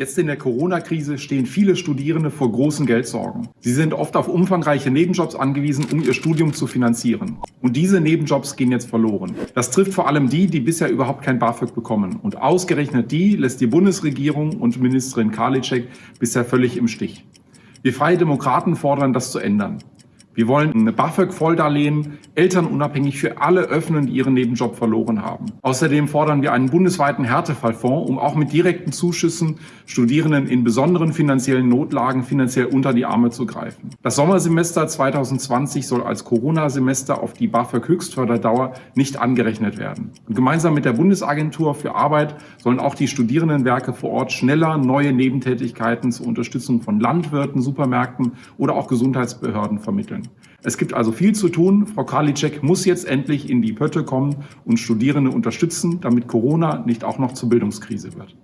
Jetzt in der Corona-Krise stehen viele Studierende vor großen Geldsorgen. Sie sind oft auf umfangreiche Nebenjobs angewiesen, um ihr Studium zu finanzieren. Und diese Nebenjobs gehen jetzt verloren. Das trifft vor allem die, die bisher überhaupt kein BAföG bekommen. Und ausgerechnet die lässt die Bundesregierung und Ministerin Karliczek bisher völlig im Stich. Wir Freie Demokraten fordern, das zu ändern. Wir wollen eine BAföG-Volldarlehen elternunabhängig für alle öffnen, die ihren Nebenjob verloren haben. Außerdem fordern wir einen bundesweiten Härtefallfonds, um auch mit direkten Zuschüssen Studierenden in besonderen finanziellen Notlagen finanziell unter die Arme zu greifen. Das Sommersemester 2020 soll als Corona-Semester auf die BAföG-Höchstförderdauer nicht angerechnet werden. Und gemeinsam mit der Bundesagentur für Arbeit sollen auch die Studierendenwerke vor Ort schneller neue Nebentätigkeiten zur Unterstützung von Landwirten, Supermärkten oder auch Gesundheitsbehörden vermitteln. Es gibt also viel zu tun. Frau Karliczek muss jetzt endlich in die Pötte kommen und Studierende unterstützen, damit Corona nicht auch noch zur Bildungskrise wird.